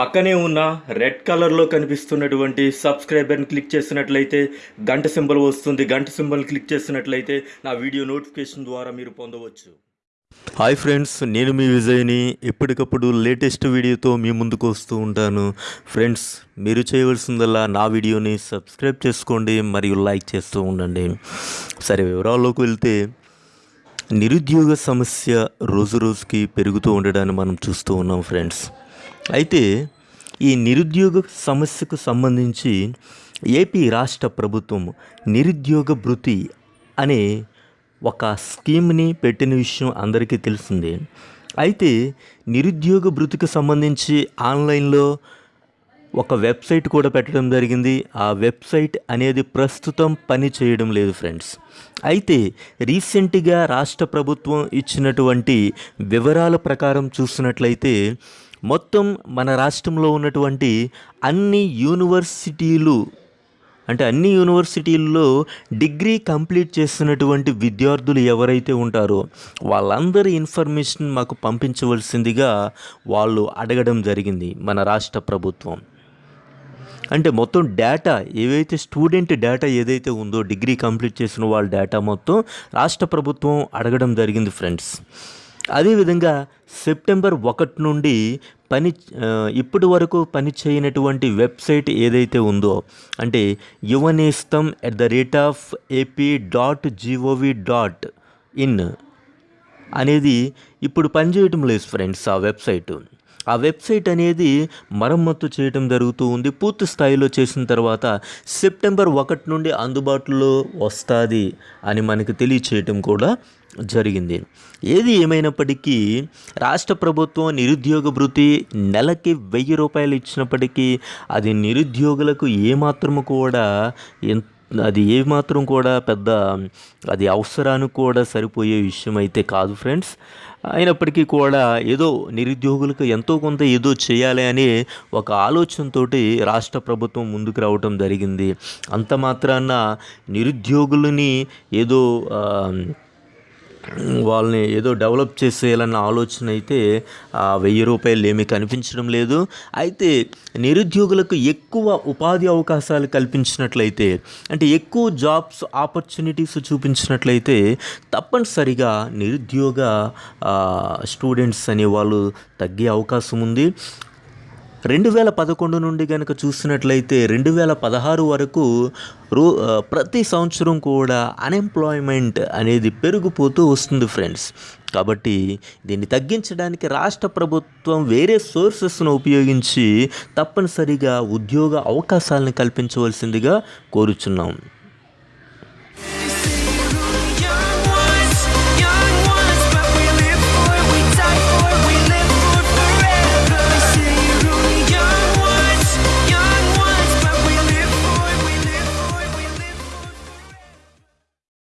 పక్కనే ఉన్న రెడ్ కలర్లో కనిపిస్తున్నటువంటి సబ్స్క్రైబర్ని క్లిక్ చేసినట్లయితే గంట సింబల్ వస్తుంది. గంట సింబల్ క్లిక్ చేసినట్లయితే నా వీడియో నోటిఫికేషన్ ద్వారా మీరు పొందవచ్చు. హాయ్ ఫ్రెండ్స్ నేను మీ విజయ్ని ఎప్పటికప్పుడు లేటెస్ట్ వీడియోతో మీ ముందుకు వస్తూ ఉంటాను. ఫ్రెండ్స్ మీరు చేయవలసిందల్లా నా వీడియోని సబ్స్క్రైబ్ చేసుకోండి మరియు లైక్ చేస్తూ ఉండండి. సరే వివరాల్లోకి వెళ్తే నిరుద్యోగ సమస్య రోజు రోజుకి పెరుగుతూ ఉండడాన్ని మనం చూస్తూ ఉన్నాం ఫ్రెండ్స్. అయితే ఈ నిరుద్యోగ సమస్యకు సంబంధించి ఏపీ రాష్ట్ర ప్రభుత్వం నిరుద్యోగ భృతి అనే ఒక స్కీమ్ని పెట్టిన విషయం అందరికీ తెలిసిందే అయితే నిరుద్యోగ భృతికి సంబంధించి ఆన్లైన్లో ఒక వెబ్సైట్ కూడా పెట్టడం జరిగింది. ఆ వెబ్సైట్ అనేది ప్రస్తుతం పని చేయడం లేదు ఫ్రెండ్స్. అయితే రీసెంట్గా రాష్ట్ర ప్రభుత్వం ఇచ్చినటువంటి వివరాల ప్రకారం చూసినట్లయితే మొత్తం మన రాష్ట్రంలో ఉన్నటువంటి అన్ని యూనివర్సిటీలు అంటే అన్ని యూనివర్సిటీల్లో డిగ్రీ కంప్లీట్ చేస్తున్నటువంటి విద్యార్థులు ఎవరైతే ఉంటారో వాళ్ళందరి ఇన్ఫర్మేషన్ మాకు పంపించవలసిందిగా వాళ్ళు అడగడం జరిగింది మన రాష్ట్ర ప్రభుత్వం. అంటే మొత్తం డేటా ఏవైతే స్టూడెంట్ డేటా ఏదైతే ఉందో డిగ్రీ కంప్లీట్ చేసిన వాళ్ళ డేటా మొత్తం రాష్ట్ర ప్రభుత్వం అడగడం జరిగింది ఫ్రెండ్స్ అదేవిధంగా సెప్టెంబర్ ఒకటి నుండి పని ఇప్పటి వరకు పని చేయనటువంటి వెబ్సైట్ ఏదైతే ఉందో అంటే Yuvanestham at the rate of AP dot GOV dot in అనేది ఇప్పుడు పనిచేయటం లేదు ఫ్రెండ్స్ ఆ వెబ్సైట్. ఆ వెబ్సైట్ అనేది మరమ్మత్తు చేయటం జరుగుతూ ఉంది. పూర్తి స్థాయిలో చేసిన తర్వాత సెప్టెంబర్ ఒకటి నుండి అందుబాటులో వస్తుంది అని మనకు తెలియచేయటం కూడా జరిగింది. ఏది ఏమైనప్పటికీ రాష్ట్ర ప్రభుత్వం నిరుద్యోగ భృతి నెలకి వెయ్యి రూపాయలు ఇచ్చినప్పటికీ అది నిరుద్యోగులకు ఏమాత్రము కూడా ఎంత అది ఏమాత్రం కూడా పెద్ద అది అవసరానికి కూడా సరిపోయే విషయం అయితే కాదు ఫ్రెండ్స్. అయినప్పటికీ కూడా ఏదో నిరుద్యోగులకు ఎంతో కొంత ఏదో చేయాలి అనే ఒక ఆలోచనతోటి రాష్ట్ర ప్రభుత్వం ముందుకు రావటం జరిగింది. అంత మాత్రాన నిరుద్యోగులని ఏదో వాళ్ళని ఏదో డెవలప్ చేసేయాలన్న ఆలోచన అయితే ఆ వెయ్యి రూపాయలు ఏమీ కనిపించడం లేదు. అయితే నిరుద్యోగులకు ఎక్కువ ఉపాధి అవకాశాలు కల్పించినట్లయితే అంటే ఎక్కువ జాబ్స్ ఆపర్చునిటీస్ చూపించినట్లయితే తప్పనిసరిగా నిరుద్యోగ స్టూడెంట్స్ స్టూడెంట్స్ అనేవాళ్ళు తగ్గే అవకాశం ఉంది. రెండు వేల పదకొండు నుండి కనుక చూసినట్లయితే రెండు వేల పదహారు వరకు రో ప్రతి సంవత్సరం కూడా అన్ఎంప్లాయ్మెంట్ అనేది పెరిగిపోతూ వస్తుంది ఫ్రెండ్స్. కాబట్టి దీన్ని తగ్గించడానికి రాష్ట్ర ప్రభుత్వం వేరే సోర్సెస్ను ఉపయోగించి తప్పనిసరిగా ఉద్యోగ అవకాశాలను కల్పించవలసిందిగా కోరుచున్నాం.